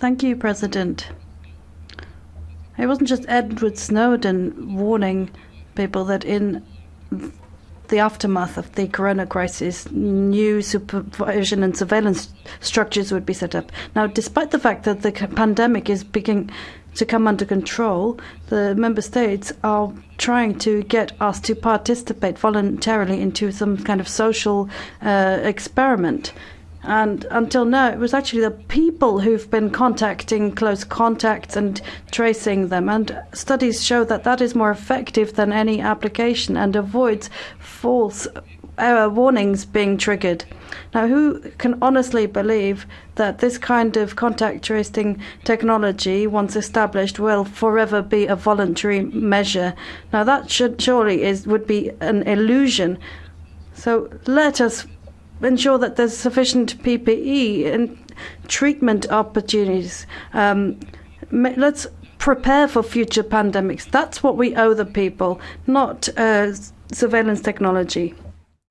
Thank you, President. It wasn't just Edward Snowden warning people that in the aftermath of the corona crisis, new supervision and surveillance structures would be set up. Now, despite the fact that the pandemic is beginning to come under control, the member states are trying to get us to participate voluntarily into some kind of social uh, experiment. And until now, it was actually the people who've been contacting close contacts and tracing them. And studies show that that is more effective than any application and avoids false uh, warnings being triggered. Now, who can honestly believe that this kind of contact tracing technology, once established, will forever be a voluntary measure? Now, that should surely is would be an illusion. So let us ensure that there's sufficient PPE and treatment opportunities. Um, let's prepare for future pandemics. That's what we owe the people, not uh, surveillance technology.